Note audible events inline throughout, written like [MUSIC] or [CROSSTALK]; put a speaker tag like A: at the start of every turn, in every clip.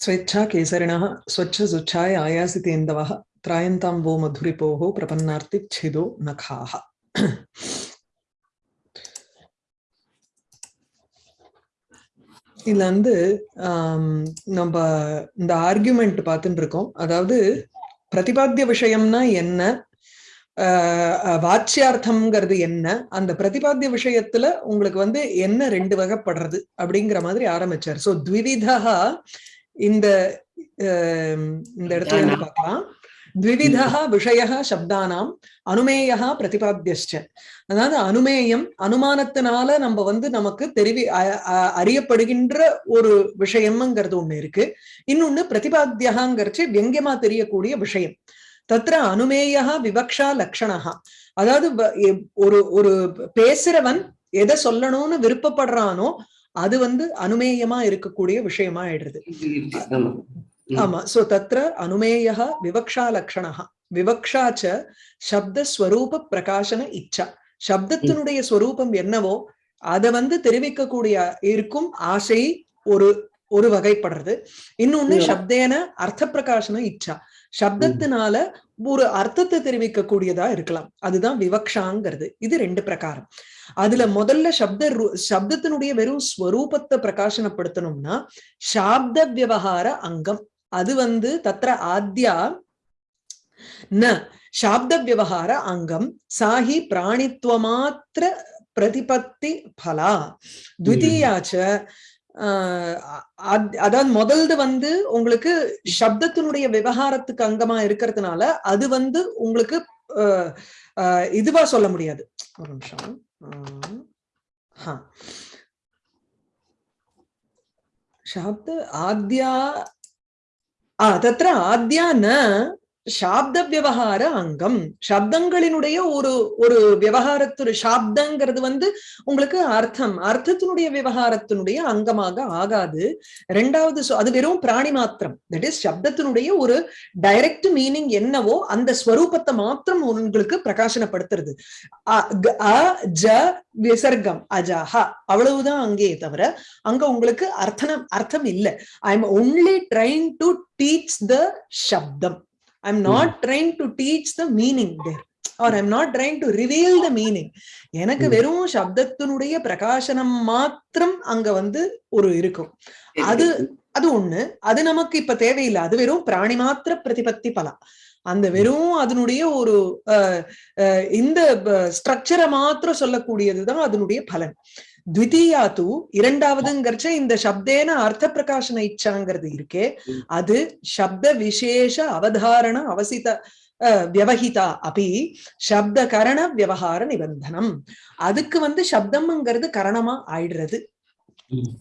A: स्वेच्छा केसरिणः स्वच्छसुच्छाय आयासितेन्दवः त्रायन्तां वो मधुरिपोः प्रपन्नार्तिच्छिदो नखाः இதுல வந்து ஆம், நம்ம இந்த ஆர்குமெண்ட் பார்த்துட்டு இருக்கோம் அதாவது பிரதிபாத்திய விஷயம்னா என்ன ஆஹ் அஹ் வாச்சியார்த்தம்ங்கிறது என்ன அந்த பிரதிபாத்திய விஷயத்துல உங்களுக்கு வந்து என்ன ரெண்டு வகைப்படுறது அப்படிங்கிற மாதிரி ஆரம்பிச்சார் சோ த்விவிதா இந்த இந்த இடத்துல இருந்து பார்க்கலாம். த்விவிதா விஷய சப்தானாம் அனுமேயா பிரதிபாத்தியஸ்ச அதாவது அனுமேயம் அனுமானத்தினால நம்ம வந்து நமக்கு தெரிவி அறியப்படுகின்ற ஒரு விஷயம்ங்கிறது ஒண்ணு இருக்கு. இன்னொன்னு பிரதிபாத்தியகாங்கிறச்சு வெங்கியமா தெரியக்கூடிய விஷயம். தத்ர அனுமேயா விவக்ஷா லக்ஷணா அதாவது ஒரு ஒரு பேசுறவன் எதை சொல்லணும்னு விருப்பப்படுறானோ அது வந்து அனுமேயமா இருக்கக்கூடிய விஷயமா ஆயிடுறது.
B: ஆமா.
A: சோ தத்ர அனுமேய விவக்ஷா லக்ஷணா விவக்ஷா ச சப்த ஸ்வரூப பிரகாசன இச்சா. சப்தத்தினுடைய ஸ்வரூபம் என்னவோ அதை வந்து தெரிவிக்கக்கூடிய இருக்கும் ஆசை ஒரு ஒரு வகைப்படுறது. இன்னொன்னு. சப்தேன அர்த்த பிரகாசன இச்சா. சப்தத்தினால ஒரு அர்த்தத்தை தெரிவிக்கக்கூடியதா இருக்கலாம். அதுதான் விவக்ஷாங்கிறது. இது ரெண்டு பிரகாரம். அதுல முதல்ல சப்த சப்தத்தினுடைய வெறும் ஸ்வரூபத்தை பிரகாசனப்படுத்தணும்னா சாப்த விவகார அங்கம். அது வந்து தத்திர ஆத்யா ந சாப்த விவகார அங்கம். சாஹி பிராணித்துவமாத்திர பிரதிபத்தி பலா. துவிதீயாச்ச ஆஹ் அதாவது முதல்து வந்து உங்களுக்கு சப்தத்தினுடைய விவகாரத்துக்கு அங்கமா இருக்கிறதுனால அது வந்து உங்களுக்கு ஆஹ் இதுவா சொல்ல முடியாது. ஒரு நிமிஷம். हा। शब्द आद्या तत्र आद्या न சாப்த விவகார அங்கம். சப்தங்களினுடைய ஒரு ஒரு விவகாரத்து சாப்தங்கிறது வந்து உங்களுக்கு அர்த்தம். அர்த்தத்தினுடைய விவகாரத்தினுடைய அங்கமாக ஆகாது. ரெண்டாவது அது வெறும் பிராணி மாத்திரம். தட் இஸ் சப்தத்தினுடைய ஒரு டைரக்ட் மீனிங் என்னவோ அந்த ஸ்வரூபத்தை மாத்திரம் உங்களுக்கு பிரகாசனப்படுத்துறது. அ, அ, ஜ விசர்க்கம் அஜஹா அவ்வளவுதான் அங்கே தவிர அங்க உங்களுக்கு அர்த்தம் அர்த்தம் இல்லை. I am only trying to teach the shabdam I am not trying to teach the meaning there are I am not trying to reveal the meaning எனக்கு
B: ம்.
A: வெறும் சப்தத்தினுடைய பிரகாசனம் மாத்திரம் அங்க வந்து ஒரு இருக்கும். அது அது ஒண்ணு. அது நமக்கு இப்ப தேவையில்லை. அது வெறும் பிராணி மாத்திர பிரதிபத்தி பலம் அந்த வெறும் அதனுடைய ஒரு இந்த ஸ்ட்ரக்சரை மாத்திரம் சொல்லக்கூடியதுதான் அதனுடைய பலன். த்விதீயா தூ இரண்டாவதுங்கிறச்ச இந்த சப்தேன அர்த்த பிரகாசன இச்சாங்கிறது இருக்கே. அது சப்த விசேஷ அவதாரண அவசித வியவஹிதா அபி சப்த கரண விவகார நிபந்தனம் அதுக்கு வந்து சப்தம்ங்கிறது கரணமா ஆயிடுறது.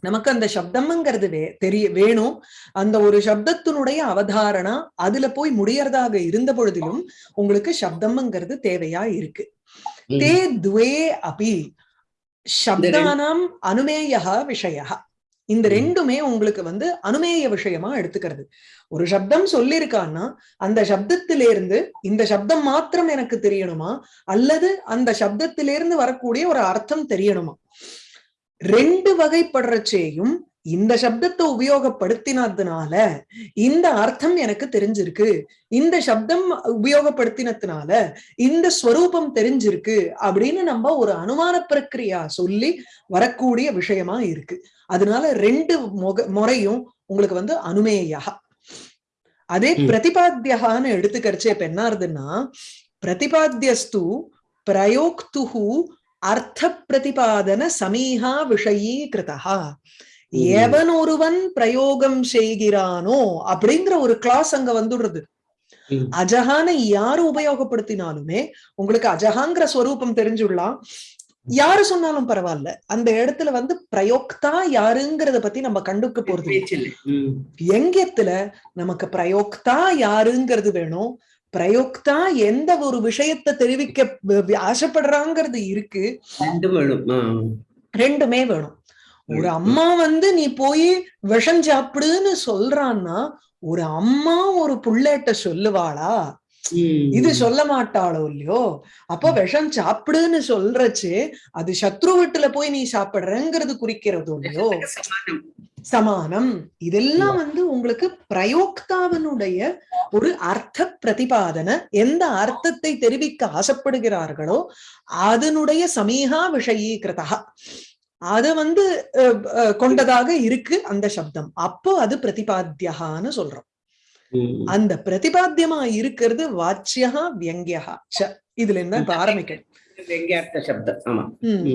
A: நமக்கு அந்த சப்தம்ங்கிறது வே தெரிய வேணும் அந்த ஒரு சப்தத்தினுடைய அவதாரணா அதுல போய் முடியறதாக இருந்த பொழுதிலும் உங்களுக்கு சப்தம்ங்கிறது தேவையா இருக்கு. தே துவே அபி சப்தானாம் அனுமேயா விஷய இந்த. ரெண்டுமே உங்களுக்கு வந்து அனுமேய விஷயமா எடுத்துக்கிறது. ஒரு சப்தம் சொல்லியிருக்கான்னா அந்த சப்தத்திலிருந்து இந்த சப்தம் மாத்திரம் எனக்கு தெரியணுமா? அல்லது அந்த சப்தத்திலிருந்து வரக்கூடிய ஒரு அர்த்தம் தெரியணுமா? ரெண்டு வகைப்படுறச்சேயும் இந்த சப்தத்தை உபயோகப்படுத்தினதுனால இந்த அர்த்தம் எனக்கு தெரிஞ்சிருக்கு இந்த சப்தம் உபயோகப்படுத்தினதுனால இந்த ஸ்வரூபம் தெரிஞ்சிருக்கு அப்படின்னு நம்ம ஒரு அனுமான பிரக்கிரியா சொல்லி வரக்கூடிய விஷயமா இருக்கு அதனால ரெண்டு முக முறையும் உங்களுக்கு வந்து அனுமேயா அதே
B: ம்.
A: பிரதிபாத்தியகான்னு எடுத்துக்கரிச்சே இப்ப என்ன பிரதிபாத்தியஸ்து பிரயோக்துஹு அர்த்த பிரதிபாதன சமீஹா விஷயீகிருதா. எவன் ஒருவன் பிரயோகம் செய்கிறானோ அப்படிங்கிற ஒரு கிளாஸ் அங்க வந்துடுறது. அஜஹான யாரு உபயோகப்படுத்தினாலுமே உங்களுக்கு அஜஹாங்கிற ஸ்வரூபம் தெரிஞ்சுடலாம் யாரு சொன்னாலும் பரவாயில்ல. அந்த இடத்துல வந்து பிரயோக்தா யாருங்கிறத பத்தி நம்ம கண்டுக்க போறது. வியங்கியத்துல நமக்கு பிரயோக்தா யாருங்கிறது வேணும்? பிரயோக்தா எந்த ஒரு விஷயத்தை தெரிவிக்க ஆசைப்படுறாங்கிறது இருக்கு.
B: ரெண்டுமே வேணும்.
A: ஒரு அம்மா வந்து நீ போய் விஷம் சாப்பிடுன்னு சொல்றான்னா ஒரு அம்மா ஒரு புள்ளேட்ட சொல்லுவாளா. இது சொல்ல மாட்டாளோ இல்லையோ? அப்ப விஷம் சாப்பிடுன்னு சொல்றச்சு அது சத்ரு வீட்டுல போய் நீ சாப்பிடுறங்கிறது குறிக்கிறதோ இல்லையோ? [LAUGHS]
B: சமானம்.
A: சமானம். இதெல்லாம் வந்து உங்களுக்கு பிரயோக்தாவினுடைய ஒரு அர்த்த பிரதிபாதன எந்த அர்த்தத்தை தெரிவிக்க ஆசைப்படுகிறார்களோ அதனுடைய சமீகா விஷயீகிருதா அது வந்து கொண்டதாக இருக்கு அந்த சப்தம். அப்போ அது பிரதிபாத்தியகான்னு சொல்றோம். அந்த பிரதிபாத்தியமா இருக்கிறது வாச்சியா வியங்கியா ச இதுல இருந்தா இப்ப ஆரம்பிக்கணும்.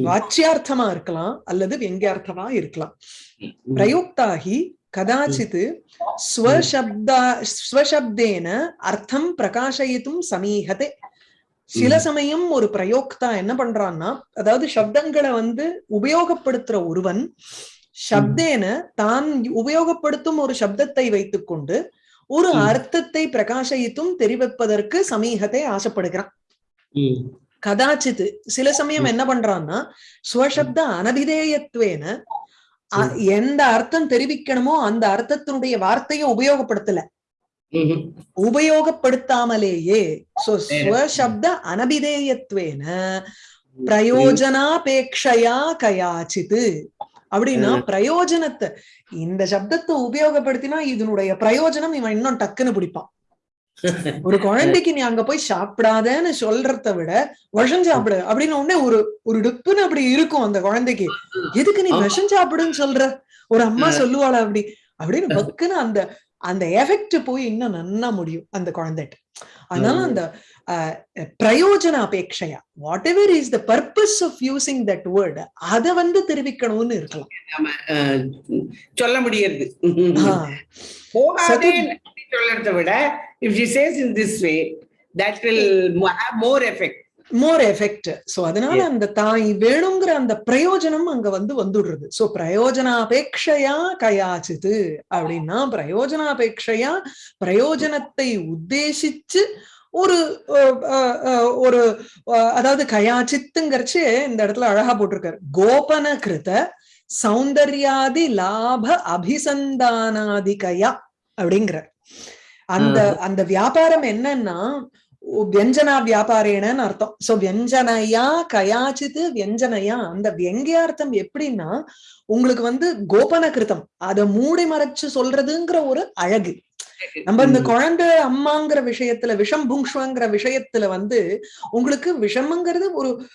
A: வாச்சியார்த்தமா இருக்கலாம் அல்லது வியங்கியார்த்தமா இருக்கலாம்.
B: ம்.
A: பிரயுக்தாஹி கதாச்சித் ஸ்வசப்தா ஸ்வசப்தேன அர்த்தம் பிரகாசயித்தும் சமீகதே சில. சமயம் ஒரு பிரயோக்தா என்ன பண்றான்னா அதாவது சப்தங்களை வந்து உபயோகப்படுத்துற ஒருவன் சப்தேன தான் உபயோகப்படுத்தும் ஒரு சப்தத்தை வைத்துக்கொண்டு ஒரு
B: ம்.
A: அர்த்தத்தை பிரகாசயித்தும் தெரிவிப்பதற்கு சமீகத்தை ஆசைப்படுகிறான்
B: ம்.
A: கதாச்சித் சில சமயம். என்ன பண்றான்னா ஸ்வசப்த அனபிதேயத்வேன எந்த அர்த்தம் தெரிவிக்கணுமோ அந்த அர்த்தத்தினுடைய வார்த்தையை உபயோகப்படுத்தல. உபயோகப்படுத்தாமலேயே சோ ஸ்வசப்த அனபிதேயத்வேன பிரயோஜனாபேக்ஷயா கயாச்சித் அப்படின்னா. பிரயோஜனத்தை இந்த சப்தத்தை உபயோகப்படுத்தினா இதனுடைய பிரயோஜனம் இவன் இன்னும் டக்குன்னு பிடிப்பான் ஒரு குழந்தைக்கு நீ அங்க போய் சாப்பிடாதன்னு சொல்றத விட விஷம் சாப்பிடு அப்படின்னு உடனே ஒரு ஒரு டிப்புன்னு அப்படி இருக்கும் அந்த குழந்தைக்கு எதுக்கு நீ. விஷம் சாப்பிடுன்னு சொல்ற ஒரு அம்மா. சொல்லுவாளா அப்படி அப்படின்னு [LAUGHS] பக்குன்னு அந்த அந்த எஃபெக்ட் போய் இன்னும் நன்னா முடியும் அந்த குழந்தைகிட்ட. அதனால. அந்த பிரயோஜன அபேட்சையா whatever is the purpose of using that word அதை வந்து தெரிவிக்கணும்னு இருக்கலாம்.
B: சொல்ல முடியாது சொல்றத விட if she says in this way that will have more effect
A: more effect so அதனால. அந்த தாய் வேணுங்கிற அந்த பிரயோஜனம் அங்க வந்து வந்துடுறது. சோ பிரயோஜனாபேட்சையா கயாச்சித்து அப்படின்னா பிரயோஜனாபேட்சையா பிரயோஜனத்தை உத்தேசிச்சு ஒரு ஒரு அதாவது கயாச்சித்துங்கிறச்சு இந்த இடத்துல அழகா போட்டிருக்காரு. கோபன கிருத சௌந்தர்யாதி லாப அபிசந்தானாதிகயா அப்படிங்கிற அந்த அந்த வியாபாரம் என்னன்னா வியஞ்சனா வியாபாரேனன்னு அர்த்தம். சோ வியஞ்சனையா கயாச்சித்து வியஞ்சனையா அந்த வியங்கியார்த்தம் எப்படின்னா உங்களுக்கு வந்து கோபன கிருத்தம் அதை மூடி மறைச்சு சொல்றதுங்கிற ஒரு அழகு. நம்ம இந்த குழந்தை அம்மாங்கிற விஷயத்துல விஷம் புங்ஷ்வங்கிற விஷயத்துல வந்து உங்களுக்கு விஷமங்கிறது ஒரு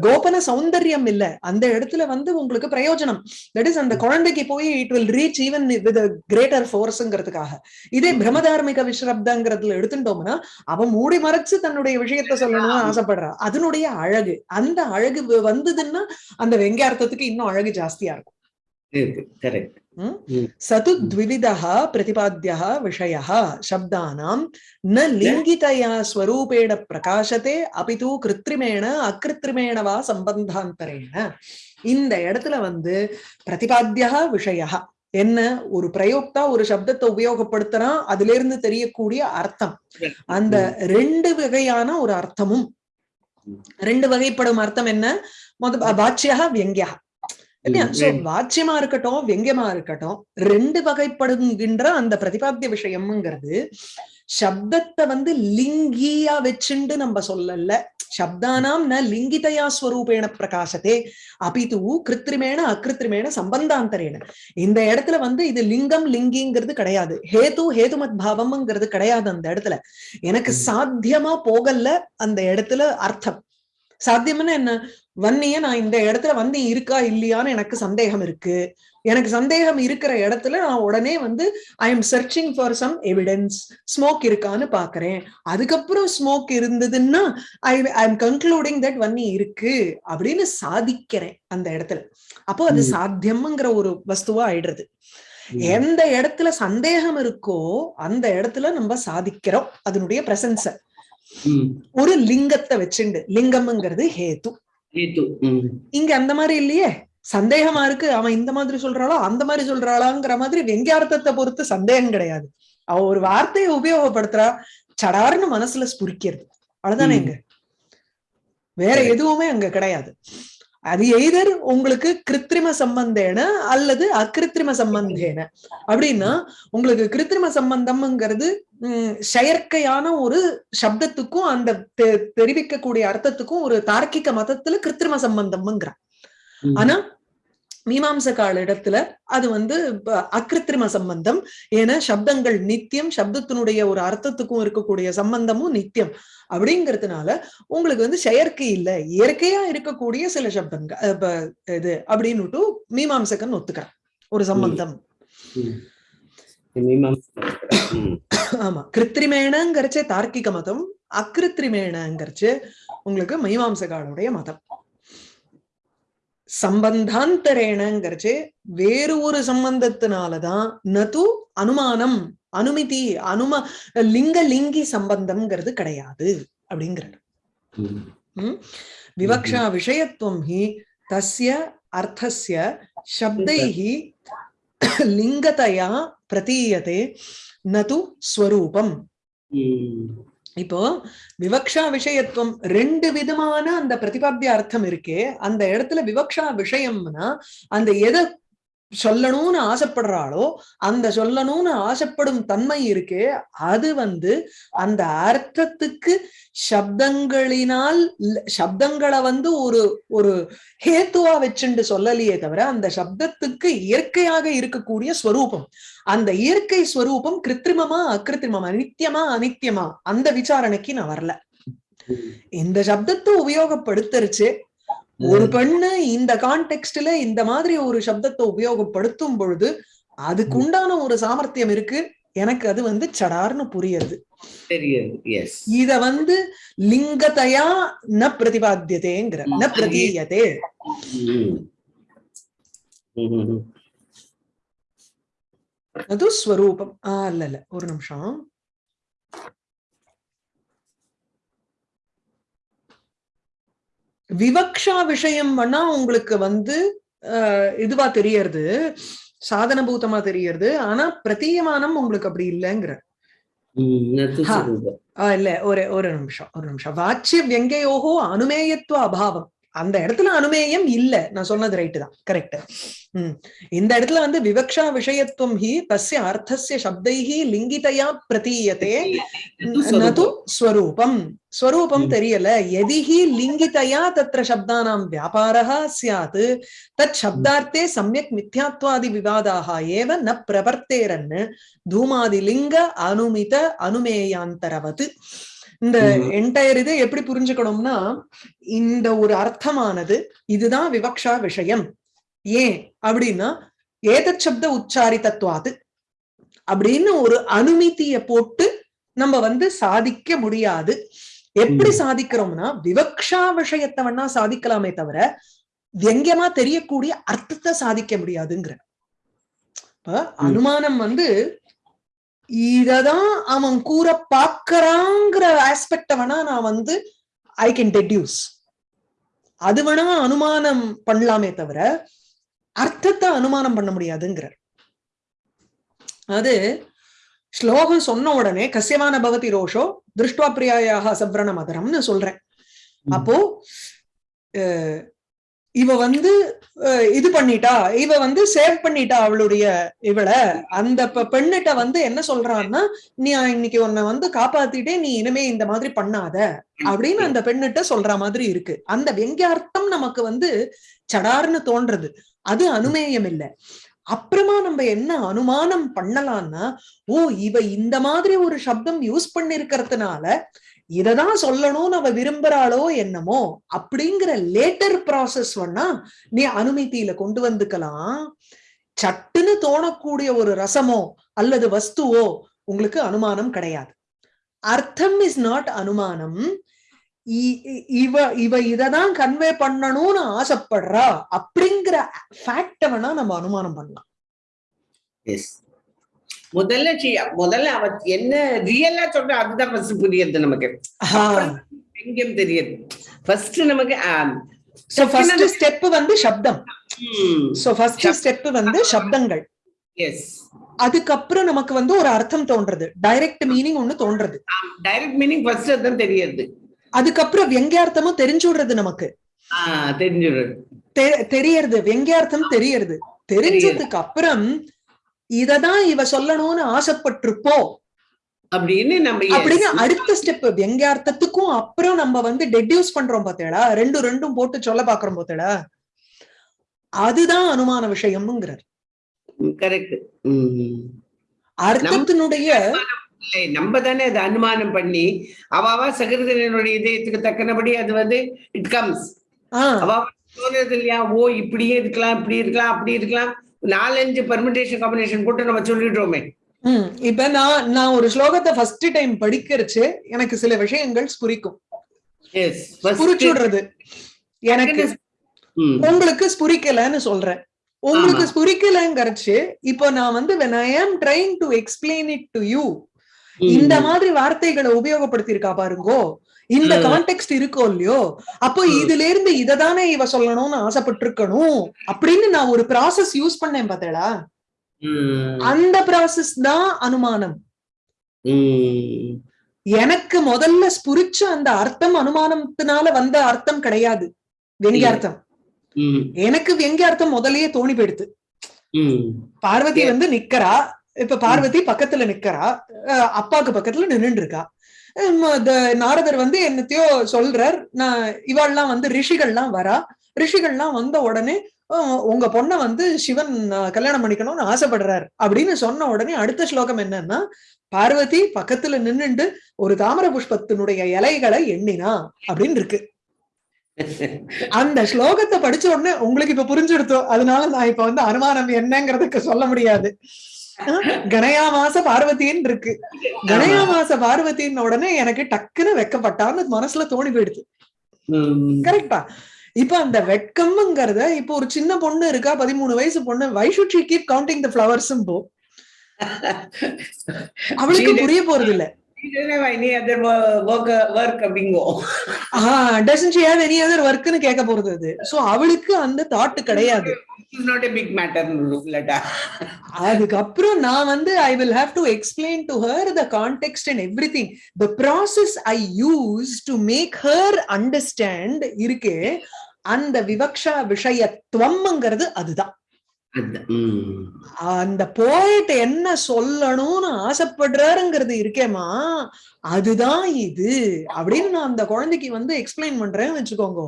A: கோபன சௌந்தர்யம் இல்ல. அந்த இடத்துல வந்து உங்களுக்கு பிரயோஜனம். தட் இஸ் அந்த குழந்தைக்கு போய் it will reach even with greater ஃபோர்ஸ்ங்கிறதுக்காக இதே பிரமதார்மிக விஸ்ரப்தங்கிறதுல எடுத்துட்டோம்னா அவன் மூடி மறைச்சு தன்னுடைய விஷயத்த சொல்லணும்னு ஆசைப்படுறா. அதனுடைய அழகு. அந்த அழகு வந்ததுன்னா அந்த வெங்கார்த்தத்துக்கு இன்னும் அழகு ஜாஸ்தியா இருக்கும். சது द्विविधः प्रतिपाद्यः विषयः शब्दानां न लिङ्गितया स्वरूपेण प्रकाशते अपि तु कृत्रिमेण अकृत्रिमेण वा सम्बन्धान्तरेण இந்த இடத்துல வந்து பிரதிபாத்தியா விஷயா என்ன ஒரு பிரயோக்தா ஒரு சப்தத்தை உபயோகப்படுத்துறான் அதுல இருந்து தெரியக்கூடிய அர்த்தம் அந்த ரெண்டு வகையான ஒரு அர்த்தமும் ரெண்டு வகைப்படும் அர்த்தம் என்ன முத வாச்சியா வியங்கியா இல்லையா சோ வாச்சியமா இருக்கட்டும் வெங்கியமா இருக்கட்டும் ரெண்டு வகைப்படுகின்ற அந்த பிரதிபாத்திய விஷயம்ங்கிறது சப்தத்தை வந்து லிங்கியா வச்சுண்டு நம்ம சொல்லல. சப்தானாம் ந லிங்கிதயா ஸ்வரூபேண பிரகாசத்தே அபிது கிருத்திரிமேன அகிருத்திரிமேன சம்பந்தாந்தரேன இந்த இடத்துல வந்து இது லிங்கம் லிங்கிங்கிறது கிடையாது. ஹேது ஹேதுமத் பாவம்ங்கிறது கிடையாது அந்த இடத்துல. எனக்கு சாத்தியமா போகல அந்த இடத்துல அர்த்தம். சாத்தியம்னா என்ன? வன்னிய நான் இந்த இடத்துல வந்து இருக்கா இல்லையான்னு எனக்கு சந்தேகம் இருக்கு. எனக்கு சந்தேகம் இருக்கிற இடத்துல நான் உடனே வந்து I am searching for some evidence smoke இருக்கான்னு பாக்குறேன். அதுக்கப்புறம் ஸ்மோக் இருந்ததுன்னா I I am concluding that Vanni இருக்கு அப்படின்னு சாதிக்கிறேன் அந்த இடத்துல. அப்போ அது. சாத்தியம்ங்கிற ஒரு வஸ்துவா ஆயிடுறது. எந்த இடத்துல சந்தேகம் இருக்கோ அந்த இடத்துல நம்ம சாதிக்கிறோம். அதனுடைய பிரசன்ஸ ஒரு லிங்கத்தை வச்சுண்டு. லிங்கம்ங்கிறது ஹேத்து. இங்க அந்த மாதிரி இல்லையே? சந்தேகமா இருக்கு. அவன் இந்த மாதிரி சொல்றாளோ? அந்த மாதிரி சொல்றாளாங்கிற மாதிரி வெங்கியார்த்தத்தை பொறுத்து சந்தேகம் கிடையாது. அவ ஒரு வார்த்தையை உபயோகப்படுத்துறா. சடார்னு மனசுல ஸ்புரிக்கிறது. அவ்வளவுதானே. இங்க? வேற. எதுவுமே அங்க கிடையாது. அது எய்தர் உங்களுக்கு கிருத்திரிம சம்பந்தேன அல்லது அகிருத்திரிம சம்பந்தேன அப்படின்னா உங்களுக்கு கிருத்திரிம சம்பந்தம்ங்கிறது செயற்கையான ஒரு சப்தத்துக்கும் அந்த தெ- தெரிவிக்கக்கூடிய அர்த்தத்துக்கும் ஒரு தார்க்கிக மதத்துல கிருத்திரிம சம்பந்தம்ங்கிற
B: ம்.
A: ஆனா மீமாம்சகால இடத்துல அது வந்து அக்கிருத்திரிம சம்பந்தம். ஏன்னா சப்தங்கள் நித்தியம் சப்தத்தினுடைய ஒரு அர்த்தத்துக்கும் இருக்கக்கூடிய சம்பந்தமும் நித்தியம். அப்படிங்கிறதுனால உங்களுக்கு வந்து செயற்கை இல்ல இயற்கையா இருக்கக்கூடிய சில சப்தங்கள் இது அப்படின்னுட்டு மீமாம்சகன் ஒத்துக்கிறான். ஒரு சம்பந்தம். ஆமா. கிருத்திரிமேனங்கிறச்சே தார்க்கிக மதம் அக்கிருத்திரிமேனங்கிறச்சு உங்களுக்கு மீமாம்சகாலுடைய மதம். சம்பந்தாந்தரேனங்கிறச்சு வேறு ஒரு சம்பந்தத்தினாலதான் நது அனுமானம் அனுமதி அனும லிங்க லிங்கி சம்பந்தம்ங்கிறது கிடையாது அப்படிங்கிறது விவக்ஷா விஷயத்துவம் ஹி தஸ்ய அர்த்தஸ்ய சப்தைஹி லிங்கதையா பிரதீயதே நது ஸ்வரூபம். இப்போ விவக்ஷா விஷயத்துவம் ரெண்டு விதமான அந்த பிரதிபாத்திய அர்த்தம் இருக்கே. அந்த இடத்துல விவக்ஷா விஷயம்னா அந்த எதை சொல்லணும்னு ஆசைப்படுறாளோ அந்த சொல்லணும்னு ஆசைப்படும் தன்மை இருக்கே அது வந்து அந்த அர்த்தத்துக்கு சப்தங்களினால் சப்தங்களை வந்து ஒரு ஒரு ஹேத்துவா வச்சுண்டு சொல்லலையே தவிர அந்த சப்தத்துக்கு இயற்கையாக இருக்கக்கூடிய ஸ்வரூபம். அந்த இயற்கை ஸ்வரூபம் கிருத்திரிமமா அக்கிருத்திரிமமா நித்தியமா அனித்தியமா அந்த விசாரணைக்கு நான் வரல. இந்த சப்தத்தை உபயோகப்படுத்தருச்சு ஒரு பெண்ணு இந்த கான்டெக்ஸ்ட்ல இந்த மாதிரி ஒரு சப்தத்தை உபயோகப்படுத்தும் பொழுது அதுக்குண்டான ஒரு சாமர்த்தியம் இருக்கு. எனக்கு அது வந்து சடார்னு புரியுது. இத வந்து லிங்கதையா ந பிரதிபாத்தியதேங்கிற ந பிரதீயதே. அது ஸ்வரூபம். ஆஹ் இல்ல இல்ல. ஒரு நிமிஷம். விவக்ஷா விஷயம் வேணா உங்களுக்கு வந்து இதுவா தெரியறது சாதனபூதமா தெரியறது ஆனா பிரதீயமானம் உங்களுக்கு அப்படி இல்லைங்கிற. இல்ல ஒரு ஒரு நிமிஷம் ஒரு நிமிஷம். வாச்சிய வியங்கையோகோ அனுமேயத்துவ அபாவம். அந்த இடத்துல அனுமேயம் இல்ல. நான் சொன்னது ரைட்டு தான். கரெக்ட் உம் இந்த இடத்துல வந்து விவக்ஷா விஷயத்துவம் ஹி தஸ்ய அர்த்தஸ்ய சப்தைஹி லிங்கிதையா பிரதீயதே நது ஸ்வரூபம். ஸ்வரூபம். தெரியல. எதிஹி லிங்கிதையா தத்ர சப்தானாம் வியாபாரः ஸ்யாத். தத் சப்தார்த்தே சமயக் மித்யாத்வாதி விவாதாக ஏவ ந பிரவர்த்தேரன். தூமாதி லிங்க அனுமித அனுமேயாந்தரவது. இந்த. என்டையர் இது எப்படி புரிஞ்சுக்கணும்னா இந்த ஒரு அர்த்தமானது இதுதான் விவக்ஷா விஷயம் ஏன் அப்படின்னா ஏதத் சப்த உச்சாரித்தத்வாது அப்படின்னு ஒரு அனுமதிய போட்டு நம்ம வந்து சாதிக்க முடியாது எப்படி. சாதிக்கிறோம்னா விவக்ஷா விஷயத்தை வேணா சாதிக்கலாமே தவிர வியங்கியமா தெரியக்கூடிய அர்த்தத்தை சாதிக்க முடியாதுங்கிற அனுமானம் வந்து இததான் அவன் கூற பாக்குறாங்கிற ஆஸ்பெக்ட வேணா நான் வந்து ஐ கேன் டெடியூஸ் அது வேணா அனுமானம் பண்ணலாமே தவிர அர்த்தத்தை அனுமானம் பண்ண முடியாதுங்கிற அது ஸ்லோகம் சொன்ன உடனே கசியமான பவதி ரோஷோ திருஷ்டுவா பிரியாயாக சப்ரண மதரம்னு சொல்றேன் அப்போ இவ வந்து இது பண்ணிட்டா இவ வந்து சேவ் பண்ணிட்டா அவளுடைய இவளை. அந்த பெண்ணிட்ட வந்து என்ன சொல்றான்னா நீ இன்னைக்கு உன்னை வந்து காப்பாத்திட்டே நீ இனிமே இந்த மாதிரி பண்ணாத. அப்படின்னு அந்த பெண்ணிட்ட சொல்ற மாதிரி இருக்கு. அந்த வெங்கியார்த்தம் நமக்கு வந்து சடார்னு தோன்றது. அது அனுமேயம் இல்லை அப்புறமா நம்ம என்ன அனுமானம் பண்ணலாம்னா ஓ இவ இந்த மாதிரி ஒரு சப்தம் யூஸ் பண்ணிருக்கிறதுனால இததான் சொல்லணும்னு அவ விரும்புறாளோ என்னமோ அப்படிங்கிற லேட்டர் ப்ராசஸ் வேணா நீ அனுமதியில கொண்டு வந்துக்கலாம். சட்டுன்னு தோணக்கூடிய ஒரு ரசமோ அல்லது வஸ்துவோ உங்களுக்கு அனுமானம் கிடையாது. அர்த்தம் இஸ் நாட் அனுமானம். இ- இவ இவ இததான் கன்வே பண்ணணும்னு ஆசைப்படுறா அப்படிங்கிற ஃபேக்ட வேணா நம்ம அனுமானம் பண்ணலாம்.
B: எஸ் முதல்ல முதல்ல அவ என்ன ரியலா சொல்ற அதுதான் ஃபர்ஸ்ட் புரியுது நமக்கு. எங்கேயும் தெரியுது. ஃபர்ஸ்ட் நமக்கு
A: சோ ஃபர்ஸ்ட் ஸ்டெப் வந்து சப்தம். சோ ஃபர்ஸ்ட் ஸ்டெப் வந்து சப்தங்கள்.
B: எஸ்
A: அதுக்கப்புறம் நமக்கு வந்து ஒரு அர்த்தம் தோன்றது டைரக்ட் மீனிங் ஒண்ணு தோன்றது
B: டைரக்ட் மீனிங் ஃபர்ஸ்ட் தான் தெரியுது.
A: அதுக்கப்புறம் வெங்கியார்த்தமும் தெரிஞ்சு விடுறது நமக்கு
B: தெரிஞ்சிடுறது.
A: தெரியறது. வெங்கியார்த்தம் தெரியறது. தெரிஞ்சதுக்கு அப்புறம் இததான் இவ சொல்லணும்னு ஆசைப்பட்டிருப்போ
B: அப்படின்னு நம்ம.
A: அப்படின்னு அடுத்த ஸ்டெப் வெங்கியார்த்தத்துக்கும் அப்புறம் நம்ம வந்து டெடியூஸ் பண்றோம் பார்த்தேடா ரெண்டும் ரெண்டும் போட்டு சொல்ல பாக்குறோம் பார்த்தேடா அதுதான் அனுமான விஷயம்ங்கிறார்.
B: கரெக்ட்
A: அர்த்தத்தினுடைய
B: நம்ம தானே அதை அனுமானம் பண்ணி அவாவா சகிருதனுடைய இதயத்துக்கு தக்கனபடி அது வந்து இட் கம்ஸ் அவ தோணுது இல்லையா? ஓ இப்படியே இருக்கலாம் இப்படி இருக்கலாம் அப்படி இருக்கலாம். நாலஞ்சு பர்மிடேஷன் காம்பினேஷன் போட்டு நம்ம சொல்லிடுறோமே.
A: இப்ப நான் நான் ஒரு ஸ்லோகத்தை ஃபர்ஸ்ட் டைம் படிக்கிறச்சு எனக்கு சில விஷயங்கள் ஸ்புரிக்கும். விடுறது. எனக்கு உங்களுக்கு ஸ்புரிக்கலன்னு சொல்றேன். உங்களுக்கு
B: ஆமா.
A: ஸ்புரிக்கலங்கிறச்சு இப்போ நான் வந்து when I am trying to explain it to you இந்த மாதிரி வார்த்தைகளை உபயோகப்படுத்தியிருக்கா பாருங்கோ இந்த. கான்டெக்ட் இருக்கோ இல்லையோ அப்போ. இதுல இருந்து இததானே இவ சொல்லணும்னு ஆசைப்பட்டிருக்கணும் அப்படின்னு நான் ஒரு ப்ராசஸ் யூஸ் பண்ணேன் பார்த்தேடா அந்த ப்ராசஸ் தான் அனுமானம். எனக்கு முதல்ல ஸ்புரிச்ச அந்த அர்த்தம் அனுமானத்தினால வந்த அர்த்தம் கிடையாது. வெங்கியார்த்தம். எனக்கு வெங்கியார்த்தம் முதல்லயே தோணி போயிடுது பார்வதி. வந்து நிக்கிறா. இப்ப பார்வதி பக்கத்துல நிக்கிறா. அப்பாக்கு பக்கத்துல நின்னுட்டு இருக்கா. நாரதர் வந்து என்னத்தையோ சொல்றார். நான் இவாள்லாம் வந்து ரிஷிகள்லாம் வரா. ரிஷிகள்லாம் வந்த உடனே உங்க பொண்ணை வந்து சிவன் கல்யாணம் பண்ணிக்கணும்னு ஆசைப்படுறார். அப்படின்னு சொன்ன உடனே அடுத்த ஸ்லோகம் என்னன்னா பார்வதி பக்கத்துல நின்னுண்டு ஒரு தாமர புஷ்பத்தினுடைய இலைகளை எண்ணினா அப்படின்னு இருக்கு. அந்த ஸ்லோகத்தை படிச்ச உடனே உங்களுக்கு இப்ப புரிஞ்சுடுத்தோம் அதனால நான் இப்ப வந்து அனுமானம் என்னங்கிறதுக்கு சொல்ல முடியாது. கணயாமாச பார்வதின்னு இருக்கு. கணயாமாச பார்வதின்னு உடனே எனக்கு டக்குன்னு வெக்கப்பட்டான்னு மனசுல தோணி போயிடுது. கரெக்டா இப்ப அந்த வெட்கம்ங்கிறத இப்ப ஒரு சின்ன பொண்ணு இருக்கா பதிமூணு வயசு பொண்ணு why should she keep counting the flowers போ. அவளுக்கு புரிய போறது இல்ல
B: work அப்படிங்கோ
A: doesn't she have any other ஒர்க்னு கேட்க போறது அது. சோ அவளுக்கு அந்த தாட் கிடையாது.
B: நாட் எ பிக் மேட்டர்
A: அதுக்கப்புறம் நான் வந்து I will have to explain to her the context and everything the process I use to make her understand இருக்கே அந்த விவக்ஷா விஷயத்துவம்ங்கிறது அதுதான். அந்த போயிட்டு என்ன சொல்லணும்னு ஆசைப்படுறாருங்கிறது இருக்கேமா அதுதான் இது. அப்படின்னு நான் அந்த குழந்தைக்கு வந்து எக்ஸ்பிளைன் பண்றேன்னு வச்சுக்கோங்க.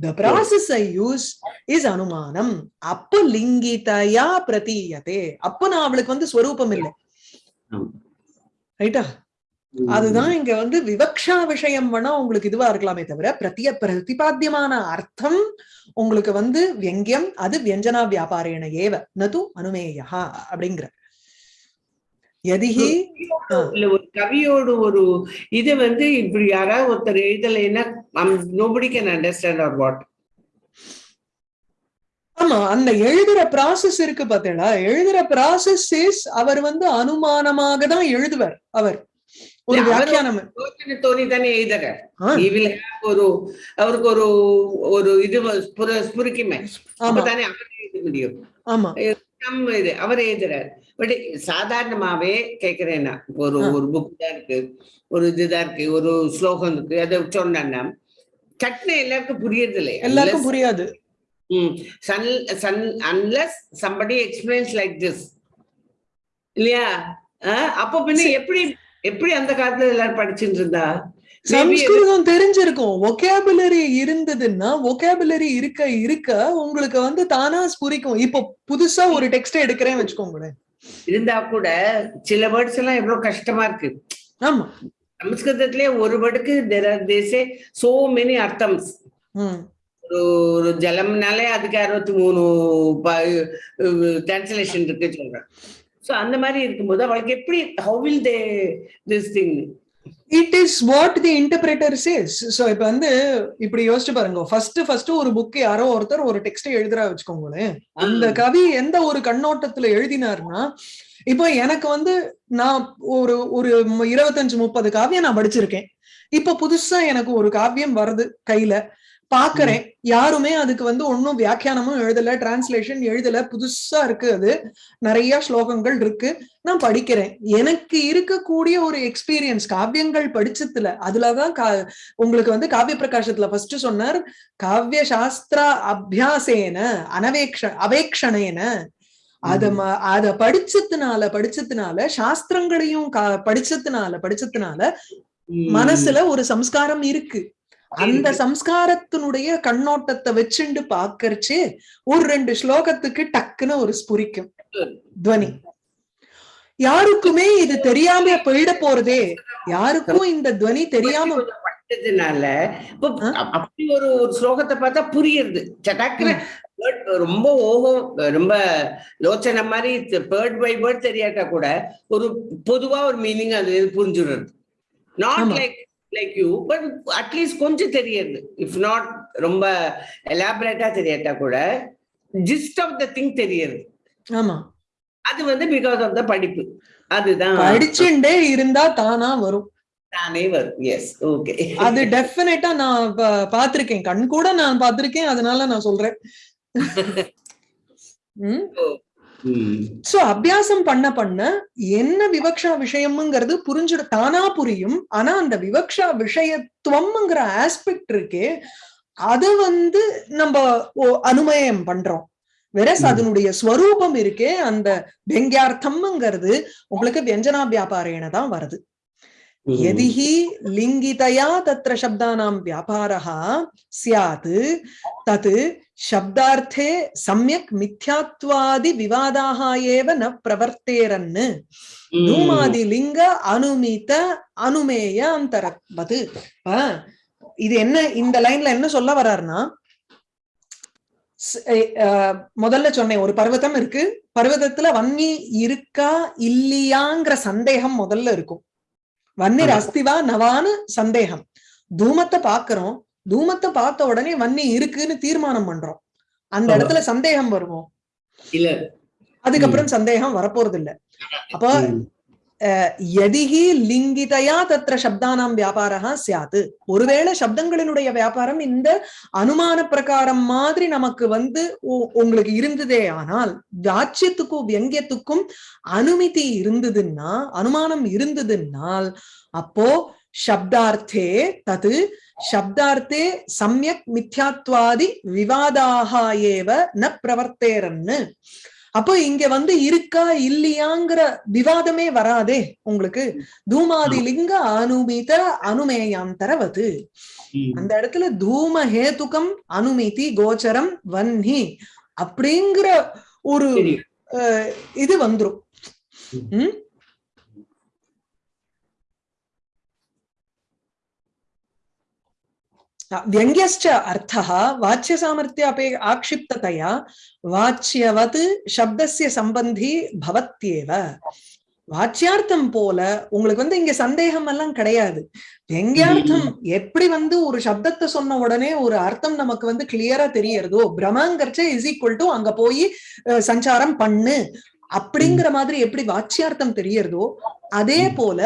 A: The process I use is அனுமானம். அப்ப லிங்கிதயா பிரதீயதே. அப்ப நான் அவளுக்கு வந்து ஸ்வரூபம் இல்லை. ரைட்டா அதுதான் இங்க வந்து விவக்ஷா விஷயம் வேணா உங்களுக்கு இதுவா இருக்கலாமே தவிர பிரத்திய பிரதிபாத்தியமான அர்த்தம் உங்களுக்கு வந்து வியங்கியம் அது வியஞ்சனா வியாபாரேன ஏவ நது அனுமேயா அப்படிங்கிற. எதிஹி
B: இல்ல ஒரு கவியோட ஒரு இது வந்து இப்படி யாராவது ஒருத்தர் எழுதலைன்னா nobody can understand or what
A: ஆமா அந்த எழுதுற ப்ராசஸ் இருக்கு பாத்தீங்களா? எழுதுற ப்ராசஸ் அவர் வந்து அனுமானமாக தான் எழுதுவார் அவர். ஒரு வியாக்கியானம்.
B: தானே எழுதுற
A: ஆ,
B: He will have ஒரு அவருக்கு ஒரு ஒரு இது ஸ்புர- ஸ்புரிக்குமே அப்பதானே அவர் எழுத முடியும்.
A: ஆமா.
B: நம்ம இது அவர் எழுதுறாரு பட் சாதாரணமாவே கேக்குறேன்னா ஒரு. ஒரு புக் தான் இருக்கு. ஒரு இதுதான் இருக்கு. ஒரு ஸ்லோகம் இருக்கு. அதை சொன்னா சட்னு எல்லாருக்கும் புரியுறது இல்லை
A: எல்லாருக்கும் புரியாது.
B: Sun sun unless somebody experience like this இல்லையா? அப்ப பின்ன எப்படி எப்படி அந்த காலத்துல எல்லாரும் படிச்சுட்டு இருந்தா
A: சம்ஸ்கிருதம் தெரிஞ்சிருக்கும். ஒகேபுலரி இருந்ததுன்னா ஒகேபுலரி இருக்க இருக்க உங்களுக்கு வந்து தானா ஸ்புரிக்கும். இப்போ புதுசா ஒரு டெக்ஸ்ட் எடுக்கிறேன் வச்சுக்கோங்களேன்.
B: இருந்தா கூட சில வேர்ட்ஸ் எல்லாம் எவ்வளவு கஷ்டமா இருக்கு.
A: ஆமா.
B: சமஸ்கிருதத்திலே ஒரு வேர்டுக்கு தேசே சோ மெனி அர்த்தம்ஸ் ஒரு ஒரு ஜலம்னாலே அதுக்கு அறுபத்தி மூணு டிரான்ஸ்லேஷன் இருக்கு சொல்றேன் சோ அந்த மாதிரி இருக்கும்போது அவளுக்கு எப்படி how will they this thing
A: it is what the interpreter says so இப்ப வந்து இப்படி யோசிச்சு பாருங்க. ஃபர்ஸ்ட் ஃபர்ஸ்ட் ஒரு புக் யாரோ ஒருத்தர் ஒரு டெக்ஸ்ட் எழுதுறா வச்சுக்கோங்களேன். அந்த கவி எந்த ஒரு கண்ணோட்டத்துல எழுதினார்னா இப்போ எனக்கு வந்து நான் ஒரு ஒரு இருபத்தஞ்சு முப்பது காவியம் நான் படிச்சிருக்கேன். இப்போ புதுசா எனக்கு ஒரு காவியம் வருது கையில. பாக்குறேன். யாருமே அதுக்கு வந்து ஒன்னும் வியாக்கியானமும் எழுதல டிரான்ஸ்லேஷன் எழுதல. புதுசா இருக்கு அது. நிறைய ஸ்லோகங்கள் இருக்கு. நான் படிக்கிறேன். எனக்கு இருக்கக்கூடிய ஒரு எக்ஸ்பீரியன்ஸ் காவியங்கள் படிச்சதுல அதுலதான் கா உங்களுக்கு வந்து காவிய பிரகாசத்துல ஃபர்ஸ்ட் சொன்னார் காவிய சாஸ்திர அபியாசேன அனவேக்ஷ அவேக்ஷணேன அத அத படிச்சதுனால படிச்சதுனால சாஸ்திரங்களையும் கா- படிச்சதுனால படிச்சதுனால மனசுல ஒரு சம்ஸ்காரம் இருக்கு. அந்த சம்ஸ்காரத்தினுடைய கண்ணோட்டத்தை வச்சுண்டு பாக்கறச்சு ஒரு ரெண்டு ஸ்லோகத்துக்கு டக்குன்னு ஒரு ஸ்புரிக்கும். துவனி. யாருக்குமே இது தெரியாம போயிட போறதே. யாருக்கும் இந்த துவனி தெரியாம?
B: அப்- அப்படி ஒரு ஒரு ஸ்லோகத்தை பார்த்தா புரியுது சட்டாக்குன்னு ரொம்ப ஓஹோ ரொம்ப யோசனை மாதிரி பேர்ட் பை பேர்ட் தெரியாட்டா கூட ஒரு பொதுவா ஒரு மீனிங் அது புரிஞ்சுடுறது. Not. Like like you but at least கொஞ்சம் தெரியுது. இஃப் நாட் ரொம்ப எலாபரேட்டா தெரியாட்டா கூட ஜிஸ்ட் ஆஃப் த திங் தெரியுது.
A: ஆமா.
B: அது வந்து பிகாஸ் ஆஃப் த படிப்பு. அதுதான்.
A: படிச்சுண்டே இருந்தா தானா வரும்.
B: தானே வரும். எஸ் ஓகே
A: அது டெஃபினட்டா நான் ப- பார்த்திருக்கேன். கண் கூட நான் பார்த்திருக்கேன். அதனால நான் சொல்றேன். [LAUGHS] சோ அபியாசம் பண்ண பண்ண என்ன விவக்ஷா விஷயம்ங்கிறது புரிஞ்சுட தானா புரியும். ஆனா அந்த விவக்ஷா விஷயத்துவம்ங்கிற ஆஸ்பெக்ட் இருக்கே அது வந்து நம்ம அனுமயம் பண்றோம். வெரஸ். அதனுடைய ஸ்வரூபம் இருக்கே அந்த வெங்கியார்த்தம்ங்கிறது உங்களுக்கு வியஞ்சனா வியாபாரேன தான் வருது. यदि हि लिङ्गितया तत्र शब्दानां व्यापारः स्यात् तत् शब्दार्थे सम्यक् मिथ्यात्वादिविवादाः एव न प्रवर्तेरन् धूमादिलिङ्ग अनुमित அனுமேய அந்தரவது இது என்ன இந்த லைன்ல என்ன சொல்ல வர்றாருன்னா ஸ்- எ- அஹ், முதல்ல சொன்னேன் ஒரு பர்வதம் இருக்கு பர்வதத்துல வன்னி இருக்கா இல்லையாங்கிற சந்தேகம் முதல்ல இருக்கும் வன்னிர். அஸ்திவா நவான்னு சந்தேகம். தூமத்தை பாக்குறோம் தூமத்தை பார்த்த உடனே வன்னி இருக்குன்னு தீர்மானம் பண்றோம். அந்த. இடத்துல சந்தேகம் வருவோம் அதுக்கப்புறம் சந்தேகம் வரப்போறது இல்ல அப்ப எதிகி லிங்கிதையா தத்திர சப்தானாம் வியாபாரா சியாத்து ஒருவேளை சப்தங்களினுடைய வியாபாரம் இந்த அனுமான பிரகாரம் மாதிரி நமக்கு வந்து உ- உங்களுக்கு இருந்ததே ஆனால் வாட்சியத்துக்கும் வியங்கியத்துக்கும் அனுமதி இருந்ததுன்னா அனுமானம் இருந்ததுன்னால் அப்போ சப்தார்த்தே தது சப்தார்த்தே சமயக் மித்யாத்வாதி விவாதாக ஏவ ந பிரவர்த்தேரன்னு. அப்போ இங்க வந்து இருக்கா இல்லையாங்கிற விவாதமே வராதே உங்களுக்கு. தூமாதி லிங்க அனுமித அனுமேயாந்தரவது. அந்த இடத்துல தூம ஹேதுகம் அனுமிதி கோச்சரம் வன்னி அப்படிங்கிற ஒரு இது வந்துரும். व्यङ्ग्यश्च अर्थः वाच्यसामर्थ्य अपे आक्षिप्ततया वाच्यवत् शब्दस्य सम्बन्धी भवत्येव வாச்சியார்த்தம் போல உங்களுக்கு வந்து இங்க சந்தேகம் எல்லாம் கிடையாது வெங்கியார்த்தம் எப்படி வந்து ஒரு சப்தத்தை சொன்ன உடனே ஒரு அர்த்தம் நமக்கு வந்து கிளியரா தெரியறதோ பிரமங்கர்ச்ச இஸ் ஈக்குவல் டு அங்க போய் அஹ், சஞ்சாரம் பண்ணு அப்படிங்கிற மாதிரி எப்படி வாச்சியார்த்தம் தெரியறதோ அதே போல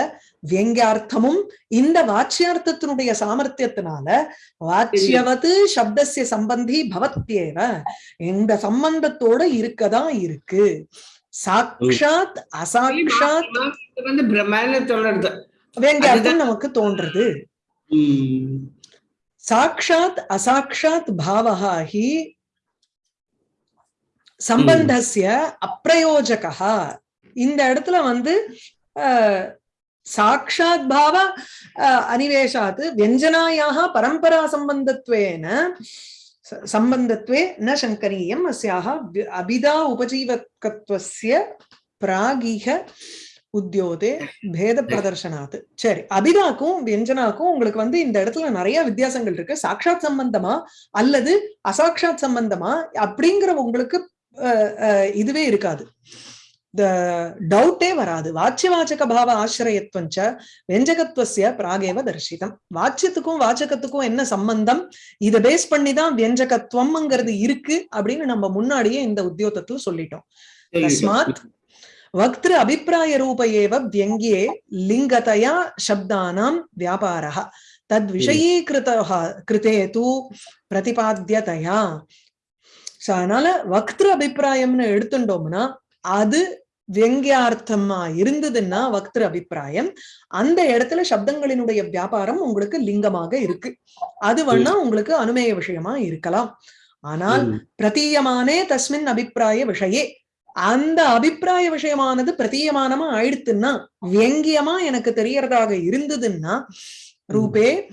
A: வெங்கியார்த்தமும் இந்த வாச்சியார்த்தத்தினுடைய சாமர்த்தியத்தினால வாச்சியவது சப்தசிய சம்பந்தி பவத்யேவ. இந்த சம்பந்தத்தோட இருக்கதான் இருக்கு. அசாக்ஷாத்.
B: இது வந்து பிரம்மான்னு
A: வெங்கியார்த்தம் நமக்கு தோன்றது.
B: ம்.
A: சாக்ஷாத் அசாக்ஷாத் பாவஹா ஹி சம்பந்தஸ்ய அப்பிரயோஜகா இந்த இடத்துல வந்து சாட்சாத் சாக்ஷாத் பாவ அனிவேஷாத் வியஞ்சனாயாக பரம்பரா சம்பந்தத்வேன சம்பந்தத்வே ந சங்கரீயம் அஸ்யாக அபிதா உபஜீவகத்வசிய பிராகிக உத்தியோதே பேத பிரதர்ஷனாத் சரி அபிதாக்கும் வியஞ்சனாக்கும் உங்களுக்கு வந்து இந்த இடத்துல நிறைய வித்தியாசங்கள் இருக்கு. சாக்ஷாத் சம்பந்தமா அல்லது அசாக்ஷாத் சம்பந்தமா அப்படிங்கிற உங்களுக்கு அஹ், அஹ், இதுவே இருக்காது. டவுட்டே வராது. வாச்சியவாச்சக பாவ ஆசிரியத்துவஞ்ச வியஞ்சகத்துவசிய பிராகேவ தரிசிதம். வாச்சியத்துக்கும் வாச்சகத்துக்கும் என்ன சம்பந்தம்? இதை பேஸ் பண்ணி தான் வியஞ்சகத்துவம்ங்கிறது இருக்கு அப்படின்னு நம்ம முன்னாடியே இந்த உத்தியோகத்துல சொல்லிட்டோம். தஸ்மாத் வக்திரு அபிப்பிராய ரூப ஏவ வியங்கியே லிங்கதையா சப்தானாம் வியாபாரா தத் விஷயீகிருத கிருத்தே தூ பிரதிபாத்தியதையா அதனால வக்திர அபிப்பிராயம்னு எடுத்துட்டோம்னா அது வெங்கியார்த்தமா இருந்ததுன்னா வக்திரு அபிப்பிராயம். அந்த இடத்துல சப்தங்களினுடைய வியாபாரம் உங்களுக்கு லிங்கமாக இருக்கு. அது வேணா உங்களுக்கு அனுமேய விஷயமா இருக்கலாம். ஆனால். பிரதீயமானே தஸ்மின் அபிப்பிராய விஷயே. அந்த அபிப்பிராய விஷயமானது பிரதீயமானமா ஆயிடுத்துன்னா வெங்கியமா எனக்கு தெரியறதாக இருந்ததுன்னா ரூபே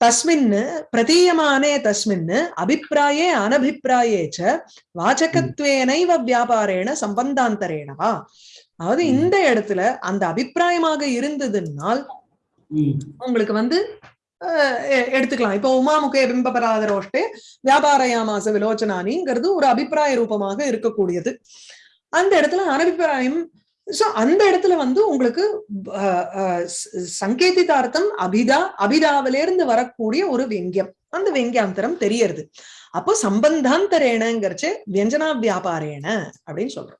A: தஸ்மின் பிரதீயமானே தஸ்மின் அபிப்பிராயே அனபிப்பிராயே ச வாச்சகத்வேனைவ வியாபாரேண சம்பந்தாந்தரேணவா அதாவது. இந்த இடத்துல அந்த அபிப்பிராயமாக இருந்ததுனால். உங்களுக்கு வந்து எடுத்துக்கலாம் இப்போ உமாமுகே பிம்பபராதரோஷ்டே வியாபாரயாமாச விலோச்சனானிங்கிறது ஒரு அபிப்பிராய ரூபமாக இருக்கக்கூடியது அந்த இடத்துல அனபிப்பிராயம் சோ அந்த இடத்துல வந்து உங்களுக்கு அஹ், அஹ், சங்கேதிதார்த்தம் அபிதா அபிதாவிலிருந்து வரக்கூடிய ஒரு வெங்கியம் அந்த வெங்கியாந்தரம் தெரியறது. அப்போ சம்பந்தாந்தரேனங்கிறச்சு வியஞ்சனா வியாபாரேன அப்படின்னு சொல்றோம்.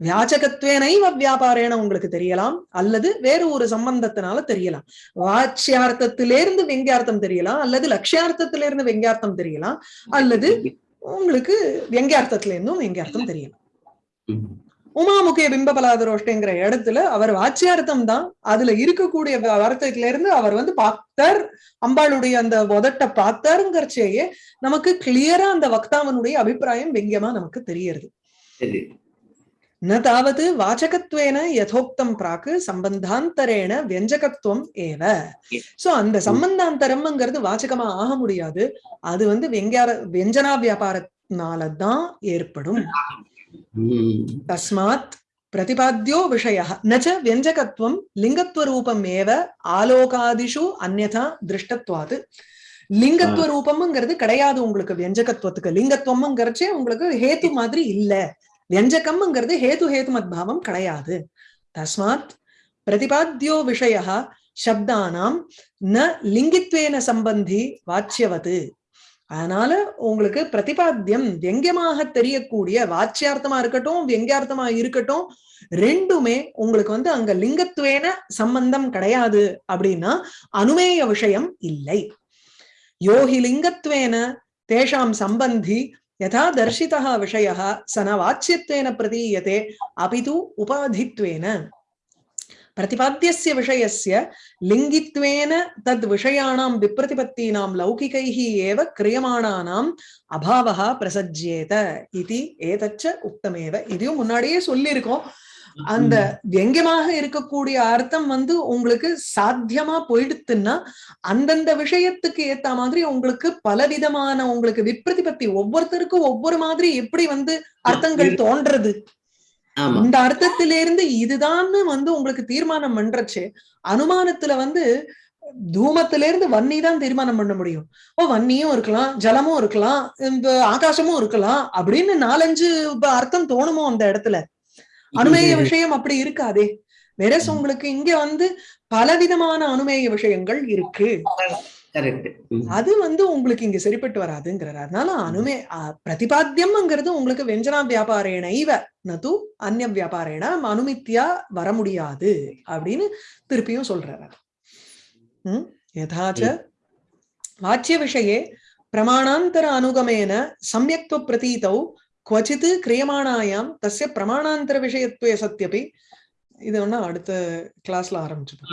A: வியாச்சகத்வேனைவ வியாபாரேன உங்களுக்கு தெரியலாம் அல்லது வேறு ஒரு சம்பந்தத்தினால தெரியலாம். வாட்சியார்த்தத்திலிருந்து வெங்கியார்த்தம் தெரியலாம் அல்லது லட்சியார்த்தத்திலிருந்து வெங்கியார்த்தம் தெரியலாம் அல்லது உங்களுக்கு வெங்கியார்த்தத்துல இருந்தும் வெங்கியார்த்தம் தெரியலாம்
B: ம்.
A: உமாமுகே பிம்பபலாதரோஷ்டங்கிற இடத்துல அவர் வாச்சியார்த்தம் தான் அதுல இருக்கக்கூடிய வ- அர்த்தத்துல இருந்து அவர் வந்து பார்த்தார் அம்பாளுடைய அந்த உதட்ட பார்த்தாருங்கிறச்சேயே நமக்கு கிளியரா அந்த வக்தாவனுடைய அபிப்பிராயம் வெங்கியமா நமக்கு தெரியறது. ந தாவது வாச்சகத்வேன யதோக்தம் பிராக்கு சம்பந்தாந்தரேன வியஞ்சகத்துவம் ஏவ. சோ அந்த சம்பந்தாந்தரம்ங்கிறது வாச்சகமா ஆக முடியாது. அது வந்து வெங்கியார வியஞ்சனா வியாபாரத்தினாலதான் ஏற்படும். தஸ்மாத் பிரதிபாத்தியோ விஷய நச்ச வியஞ்சகத்துவம் லிங்கத்வரூபம் ஏவ ஆலோகாதிஷு அந்நதா திருஷ்டத்வாது லிங்கத்துவ ரூபம்ங்கிறது கிடையாது உங்களுக்கு வியஞ்சகத்துவத்துக்கு லிங்கத்துவம்ங்கிறச்சே உங்களுக்கு ஹேத்து மாதிரி இல்ல। வியஞ்சகம்ங்கிறது ஹேத்து ஹேத்து மத்பாவம் கிடையாது தஸ்மாத் பிரதிபாத்தியோ விஷய சப்தானாம் ந லிங்கித்வேன சம்பந்தி வாச்சியவது அதனால உங்களுக்கு பிரதிபாத்தியம் வியங்கியமாக தெரியக்கூடிய வாச்சியார்த்தமா இருக்கட்டும் வியங்கியார்த்தமா இருக்கட்டும் ரெண்டுமே உங்களுக்கு வந்து அங்க லிங்கத்துவேன சம்பந்தம் கிடையாது அப்படின்னா அனுமேய விஷயம் இல்லை. யோகி லிங்கத்துவேன தேஷாம் சம்பந்தி யதா தர்ஷிதா விஷய சன வாச்சியத்வேன பிரதீயத்தே அபிது உபாதித்வேன. प्रतिपाद्यस्य विषयस्य लिङ्गित्वेन तद् विषयाणां विप्रतिपत्तीनां लौकिकैः एव क्रियमाणानाम् अभावः प्रसज्येत इति एतच्च उक्तमेव இதையும் முன்னாடியே சொல்லியிருக்கோம் அந்த வெங்கியமாக இருக்கக்கூடிய அர்த்தம் வந்து உங்களுக்கு சாத்தியமா போயிடுத்துன்னா அந்தந்த விஷயத்துக்கு ஏத்த மாதிரி உங்களுக்கு பலவிதமான உங்களுக்கு விப்ரதிபத்தி ஒவ்வொருத்தருக்கும் ஒவ்வொரு மாதிரி எப்படி வந்து அர்த்தங்கள் தோன்றது
B: ஆமா
A: இந்த அர்த்தத்திலிருந்து இதுதான்னு வந்து உங்களுக்கு தீர்மானம் பண்றச்சு அனுமானத்துல வந்து தூமத்தில இருந்து வன்னி தான் தீர்மானம் பண்ண முடியும். ஓ வன்னியும் இருக்கலாம் ஜலமும் இருக்கலாம் இந்த ஆகாசமும் இருக்கலாம் அப்படின்னு நாலஞ்சு அர்த்தம் தோணுமோ அந்த இடத்துல? அனுமேய விஷயம் அப்படி இருக்காதே. வேற உங்களுக்கு இங்க வந்து பலவிதமான அனுமேய விஷயங்கள் இருக்கு. அது வந்து உங்களுக்கு இங்க சரிப்பட்டு வராதுங்கிறார். அதனால அனுமே பிரதிபாத்தியம்ங்கிறது உங்களுக்கு வெஞ்சனா வியாபாரேன இவ நது அந்நிய வியாபாரேன அனுமித்தியா வர முடியாது அப்படின்னு திருப்பியும் சொல்றார் எதாச்ச வாச்சிய விஷயே பிரமாணாந்தர அனுகமேன சமயத்துவ பிரதீதௌ குவச்சித் கிரியமானாயாம் தஸ்ய பிரமாணாந்தர விஷயத்துவ சத்தியபி இது ஒன்னா அடுத்த கிளாஸ்ல ஆரம்பிச்சுப்போம்.